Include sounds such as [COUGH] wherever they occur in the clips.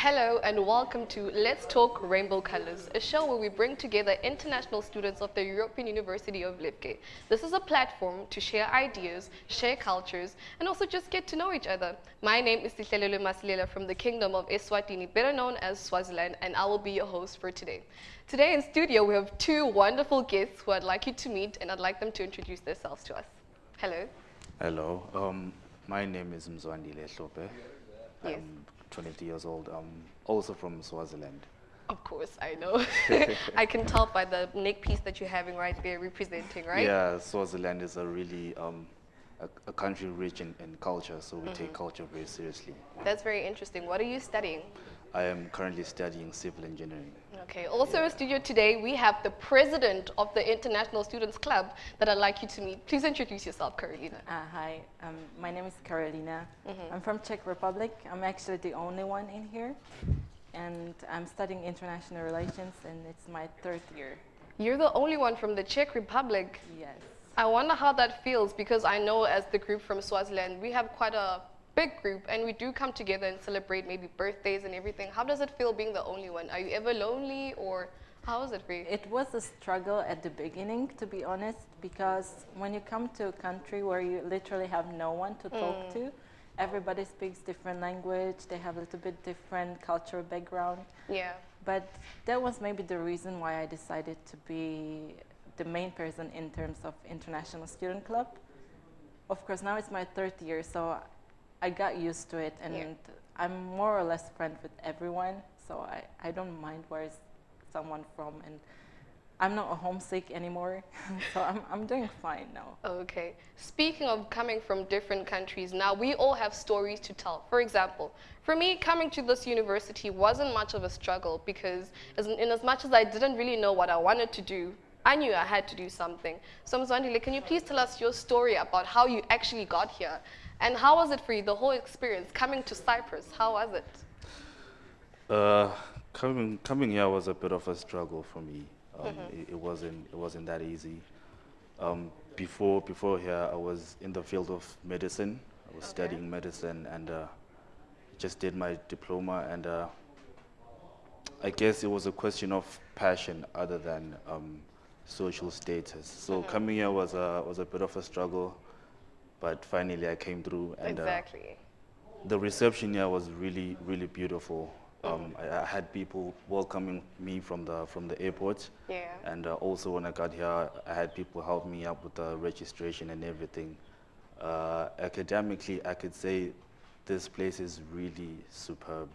Hello and welcome to Let's Talk Rainbow Colors, a show where we bring together international students of the European University of Lefke. This is a platform to share ideas, share cultures, and also just get to know each other. My name is Tihlelelo Masilela from the Kingdom of Eswatini, better known as Swaziland, and I will be your host for today. Today in studio we have two wonderful guests who I'd like you to meet and I'd like them to introduce themselves to us. Hello. Hello, um, my name is Mzwandile Hlophe. Yes. I'm 20 years old. I'm also from Swaziland. Of course, I know. [LAUGHS] [LAUGHS] I can tell by the neck piece that you're having right there representing, right? Yeah, Swaziland is a really um, a, a country rich in, in culture, so we take culture very seriously. That's very interesting. What are you studying? I am currently studying civil engineering. Okay, also in studio today, we have the president of the International Students Club that I'd like you to meet. Please introduce yourself, Carolina. Uh, hi, um, my name is Carolina. I'm from Czech Republic. I'm actually the only one in here. And I'm studying international relations and it's my third year. You're the only one from the Czech Republic. Yes. I wonder how that feels because I know as the group from Swaziland, we have quite a big group and we do come together and celebrate maybe birthdays and everything. How does it feel being the only one? Are you ever lonely or how is it for you? It was a struggle at the beginning, to be honest, because when you come to a country where you literally have no one to talk mm. to, everybody speaks different language, they have a little bit different cultural background. yeah. But that was maybe the reason why I decided to be the main person in terms of International Student Club. Of course, now it's my third year, so I got used to it, and Yeah. I'm more or less friends with everyone. So I, I don't mind where is someone from, and I'm not homesick anymore. [LAUGHS] so I'm, I'm doing fine now. Okay. Speaking of coming from different countries, now we all have stories to tell. For example, for me, coming to this university wasn't much of a struggle because as, in as much as I didn't really know what I wanted to do, I knew I had to do something. So Mzwandile, can you please tell us your story about how you actually got here? And how was it for you, the whole experience, coming to Cyprus? How was it? Uh, coming coming here was a bit of a struggle for me. Um, it, it wasn't it wasn't that easy. Um, before before here, I was in the field of medicine. I was Okay. studying medicine and uh, just did my diploma. And uh, I guess it was a question of passion other than um, social status. So coming here was a was a bit of a struggle, but finally I came through. And uh, the reception here was really, really beautiful. Um, I, I had people welcoming me from the from the airport, Yeah. and uh, also when I got here, I had people help me up with the registration and everything. Uh, academically, I could say this place is really superb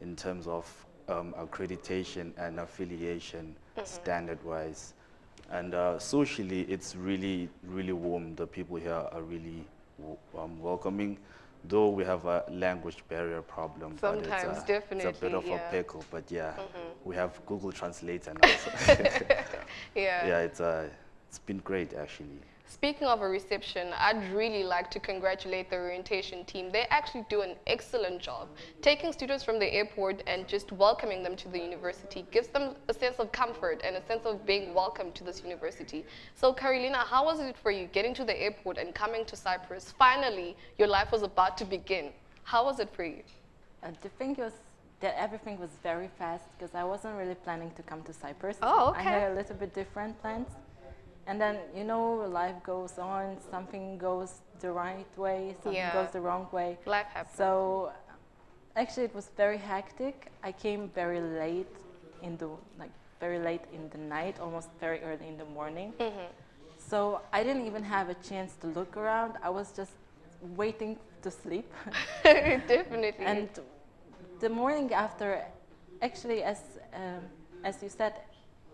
in terms of um, accreditation and affiliation standard-wise. And uh, socially, it's really, really warm. The people here are really w- um, welcoming, though we have a language barrier problem. but it's, Sometimes, uh, It's a bit of yeah. A pickle, but yeah, we have Google Translator now. so- Yeah. yeah, it's, uh, it's been great actually. Speaking of a reception, I'd really like to congratulate the orientation team. They actually do an excellent job. Taking students from the airport and just welcoming them to the university gives them a sense of comfort and a sense of being welcome to this university. So Carolina, how was it for you getting to the airport and coming to Cyprus? Finally, your life was about to begin. How was it for you? Uh, the thing was that everything was very fast because I wasn't really planning to come to Cyprus. Oh, okay. I had a little bit different plans. And then, you know, life goes on, something goes the right way, something Yeah. goes the wrong way. Life happened. So actually it was very hectic. I came very late in the like very late in the night, almost very early in the morning. Mm-hmm. So I didn't even have a chance to look around. I was just waiting to sleep. [LAUGHS] Definitely. and the morning after, actually, as um, as you said,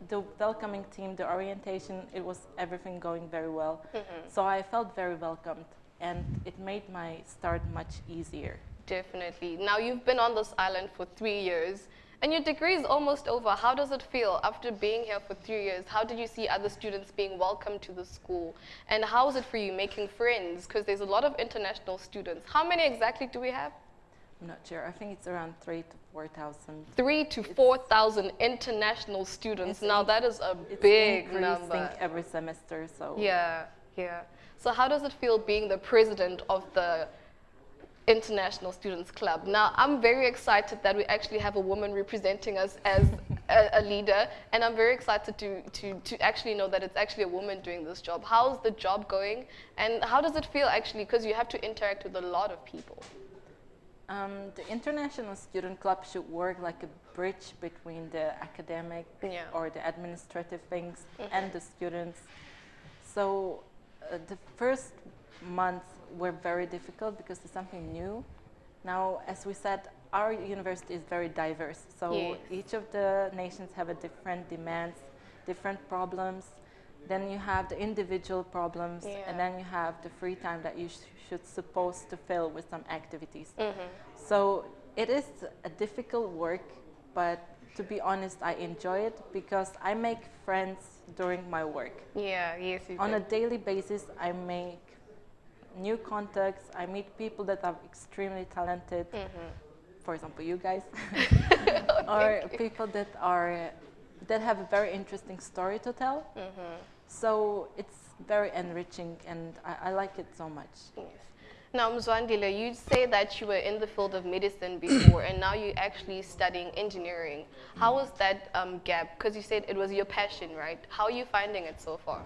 the welcoming team, the orientation, it was everything going very well. Mm-hmm. So I felt very welcomed, and it made my start much easier. Definitely. Now you've been on this island for three years and your degree is almost over. How does it feel after being here for three years? How did you see other students being welcomed to the school? And how is it for you making friends? Because there's a lot of international students. How many exactly do we have? I'm not sure. I think it's around three to four thousand. Three to 4,000 international students. Now that is a big number. every semester. So Yeah, yeah. So how does it feel being the president of the International Students Club. Now, I'm very excited that we actually have a woman representing us as [LAUGHS] a, a, leader, and I'm very excited to, to, to actually know that it's actually a woman doing this job. How's the job going, and how does it feel actually, because you have to interact with a lot of people? Um, the International Student Club should work like a bridge between the academic yeah. or the administrative things mm -hmm. and the students. So uh, the first month were very difficult because it's something new. Now, as we said, our university is very diverse. So yes. each of the nations have a different demands, different problems. Then you have the individual problems, yeah. and then you have the free time that you sh should supposed to fill with some activities. Mm -hmm. So it is a difficult work, but to be honest, I enjoy it because I make friends during my work. Yeah, yes, On do. a daily basis, I make new contacts. I meet people that are extremely talented. Mm -hmm. For example, you guys, [LAUGHS] [LAUGHS] or people that are that have a very interesting story to tell. Mm -hmm. So it's very enriching, and I, I like it so much. Yes. Now, Mzwandile, you say that you were in the field of medicine [COUGHS] before, and now you're actually studying engineering. How was that um, gap? Because you said it was your passion, right? How are you finding it so far?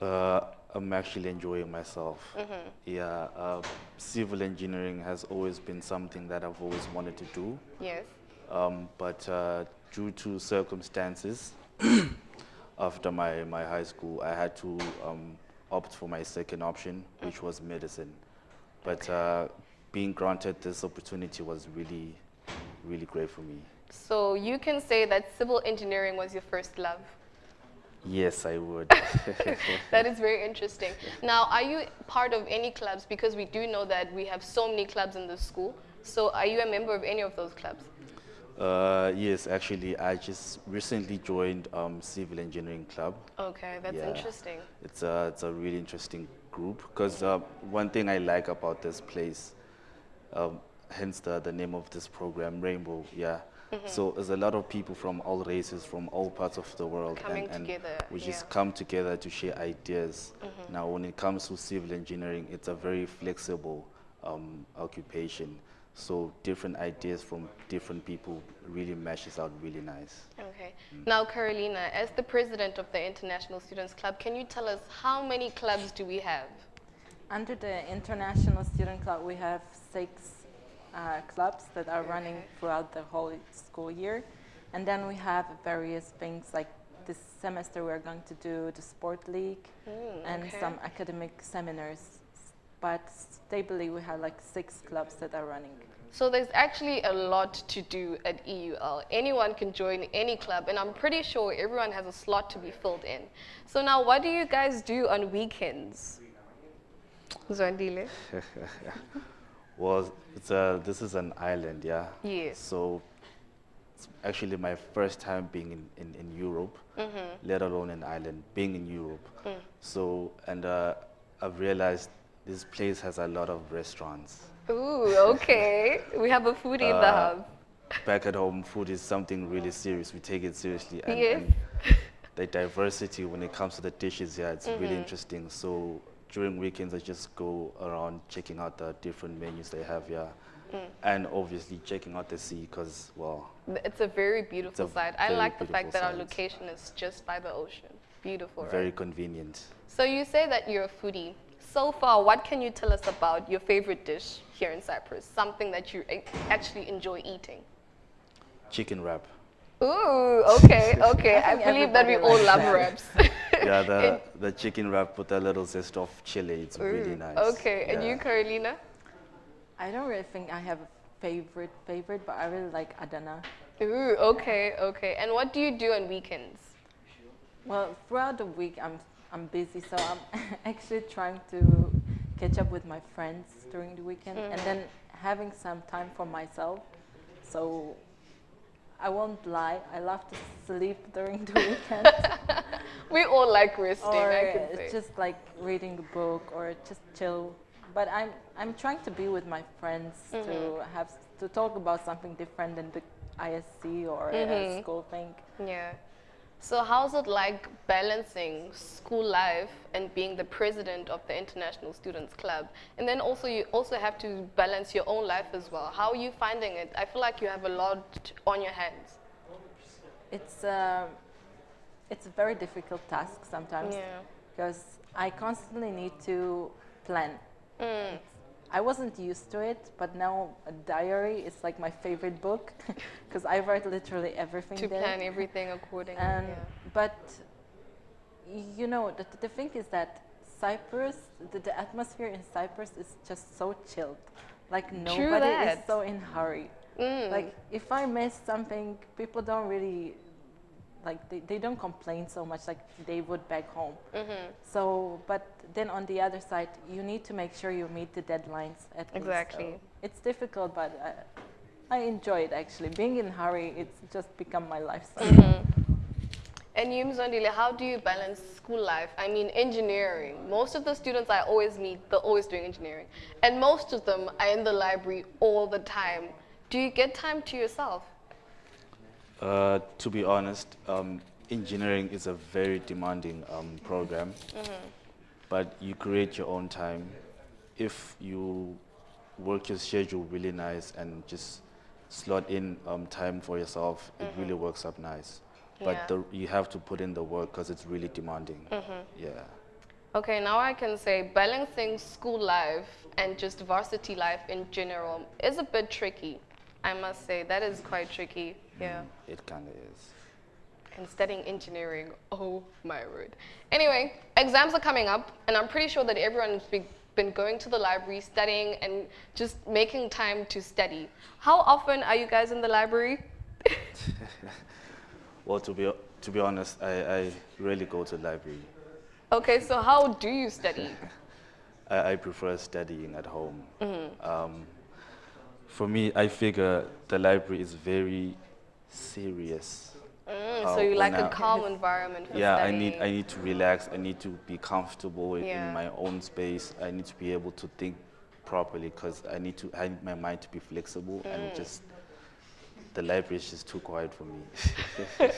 Uh, I'm actually enjoying myself. Mm -hmm. Yeah, uh, civil engineering has always been something that I've always wanted to do. Yes. Um, but uh, due to circumstances, [COUGHS] after my, my high school, I had to um, opt for my second option, which was medicine. But uh, being granted this opportunity was really, really great for me. So you can say that civil engineering was your first love? Yes, I would. [LAUGHS] [LAUGHS] that is very interesting. Now, are you part of any clubs? Because we do know that we have so many clubs in the school. So are you a member of any of those clubs? Uh, yes, actually, I just recently joined um, Civil Engineering Club. Okay, that's yeah. interesting. It's a, it's a really interesting group because uh, one thing I like about this place, um, hence the, the name of this program, Rainbow, yeah, -hmm. So there's a lot of people from all races, from all parts of the world. Coming and, and together. We yeah. just come together to share ideas. Mm -hmm. Now, when it comes to civil engineering, it's a very flexible um, occupation. So different ideas from different people really meshes out really nice. Okay. Mm. Now, Carolina, as the president of the International Students Club, can you tell us how many clubs do we have? Under the International Student Club, we have six uh, clubs that are running throughout the whole school year. And then we have various things like this semester we're going to do the sport league mm, and okay. some academic seminars. But stably we have like six clubs that are running. So there's actually a lot to do at EUL. Anyone can join any club and I'm pretty sure everyone has a slot to be filled in. So now what do you guys do on weekends? Zwandile? [LAUGHS] Well, it's a, this is an island, yeah? Yes. So it's actually my first time being in, in, in Europe, mm -hmm. let alone an island, being in Europe. Mm. So, and uh, I've realized this place has a lot of restaurants. Ooh, okay. we have a foodie uh, in the uh, hub. Back at home, food is something really serious. We take it seriously. And, yes. and [LAUGHS] the diversity when it comes to the dishes, yeah, it's mm -hmm. really mm-hmm. interesting. So during weekends, I just go around checking out the different menus they have here. Mm. And obviously checking out the sea because, well. It's a very beautiful a site. I like the fact that our location is just by the ocean. Beautiful, Very right? convenient. So you say that you're a foodie. So far, what can you tell us about your favorite dish here in Cyprus? Something that you actually enjoy eating? Chicken wrap. Ooh, okay, [LAUGHS] okay. I, I believe that we all love wraps. [LAUGHS] yeah, the, the chicken wrap with a little zest of chili. It's Ooh, really nice. Okay, yeah. and you, Carolina? I don't really think I have a favorite favorite, but I really like Adana. Ooh, okay, okay. And what do you do on weekends? Well, throughout the week, I'm I'm busy, so I'm [LAUGHS] actually trying to catch up with my friends during the weekend, mm. and then having some time for myself. So I won't lie, I love to sleep [LAUGHS] during the weekend. [LAUGHS] we all like resting, or I can say. just like reading a book or just chill. But I'm I'm trying to be with my friends mm -hmm. to mm-hmm. have to talk about something different than the ISC or mm -hmm. school thing. Yeah. So how's it like balancing school life and being the president of the International Students Club? And then also you also have to balance your own life as well. How are you finding it? I feel like you have a lot on your hands. It's uh, it's a very difficult task sometimes Yeah. because I constantly need to plan. Mm. I wasn't used to it, but now a diary is like my favorite book [LAUGHS] because I write literally everything To there. plan everything accordingly. And yeah. but you know the, the thing is that Cyprus, the, the atmosphere in Cyprus is just so chilled. Like nobody is so in hurry. Mm. Like if I miss something, people don't really like they, they don't complain so much like they would back home. Mhm. So, but then on the other side, you need to make sure you meet the deadlines at least. Exactly. So it's difficult, but I, I enjoy it actually. Being in hurry, it's just become my lifestyle. Mm-hmm. And you, Mzwandile, how do you balance school life? I mean, engineering. Most of the students I always meet, they're always doing engineering. And most of them are in the library all the time. Do you get time to yourself? Uh, to be honest, um, engineering is a very demanding um, program, but you create your own time. If you work your schedule really nice and just slot in um, time for yourself, it really works up nice. But Yeah. the, you have to put in the work because it's really demanding. Yeah. Okay, now I can say balancing school life and just varsity life in general is a bit tricky. I must say, that is quite tricky. Yeah. It kind of is. and studying engineering. Oh my word. Anyway, exams are coming up, and I'm pretty sure that everyone's been going to the library, studying, and just making time to study. How often are you guys in the library? [LAUGHS] Well, to be, to be honest, I, I rarely go to the library. Okay, so how do you study? [LAUGHS] I, I prefer studying at home. Mm-hmm. Um, for me, I figure the library is very serious. Mm, Uh, so you like a I- calm environment for Yeah, I need I need to relax. I need to be comfortable in- Yeah. in my own space. I need to be able to think properly because I need to I need my mind to be flexible Mm. and just the library is just too quiet for me. [LAUGHS]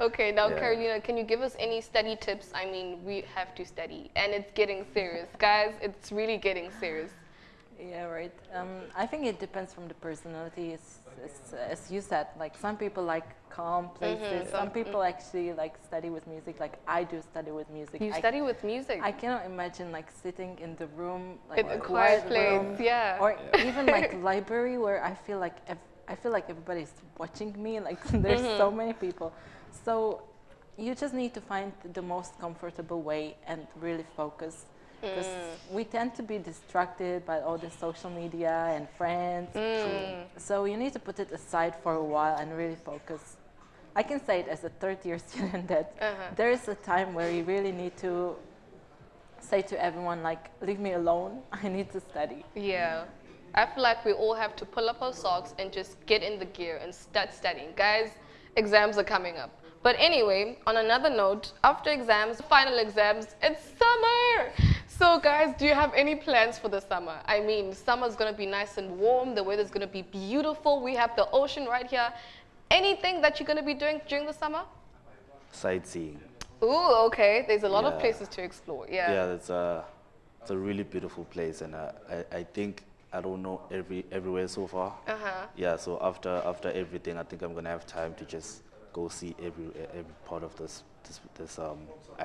Okay, now Yeah. Carolina, can you give us any study tips? I mean, we have to study, and it's getting serious, guys. It's really getting serious. Yeah, right. Um, I think it depends from the personality. As, as, as you said, like some people like calm places. some- Some people actually like study with music. Like I do study with music. You I, study with music. I cannot imagine like sitting in the room, like in a quiet place, room, yeah. or even [LAUGHS] like library where I feel like ev- I feel like everybody's watching me. [LAUGHS] Like there's Mm-hmm. so many people, so you just need to find the most comfortable way and really focus. Because Mm. we tend to be distracted by all the social media and friends. Mm. So you need to put it aside for a while and really focus. I can say it as a third year [LAUGHS] student that Uh-huh. there is a time where you really need to say to everyone like leave me alone [LAUGHS] i need to study Yeah. I feel like we all have to pull up our socks and just get in the gear and start studying. Guys, exams are coming up. But anyway, on another note, after exams, final exams, it's summer! So guys, do you have any plans for the summer? I mean, summer's gonna be nice and warm, the weather's gonna be beautiful, we have the ocean right here. Anything that you're gonna be doing during the summer? Sightseeing. Ooh, okay, there's a lot of places to explore, yeah. Yeah, it's a it's a really beautiful place, and uh, I I think I don't know every everywhere so far. Uh-huh. Yeah, so after after everything, I think I'm gonna have time to just go see every every part of this this, this um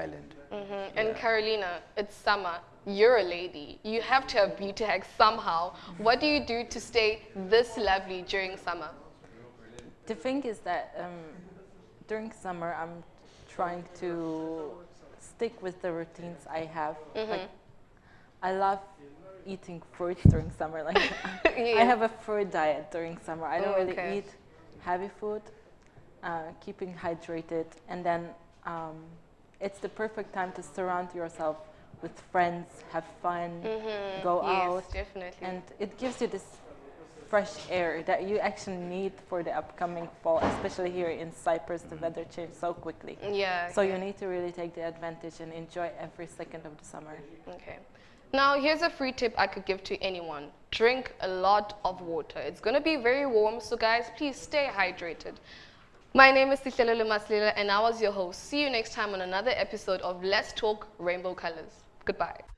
island. Mhm. And Carolina, it's summer. You're a lady. You have to have beauty hacks somehow. What do you do to stay this lovely during summer? the thing is that um, during summer i'm trying to stick with the routines i have like i love eating fruit [LAUGHS] during summer like [LAUGHS] i have a fruit diet during summer i don't Oh, really okay. eat heavy food uh, keeping hydrated and then um, it's the perfect time to surround yourself with friends have fun go Mm-hmm. yes, out definitely. and it gives you this fresh air that you actually need for the upcoming fall, especially here in Cyprus. The weather changes so quickly. yeah. So you need to really take the advantage and enjoy every second of the summer. Okay. Now, here's a free tip I could give to anyone. Drink a lot of water. It's going to be very warm, so guys, please stay hydrated. My name is Sihlelele Maslila and I was your host. See you next time on another episode of Let's Talk Rainbow Colors. Goodbye.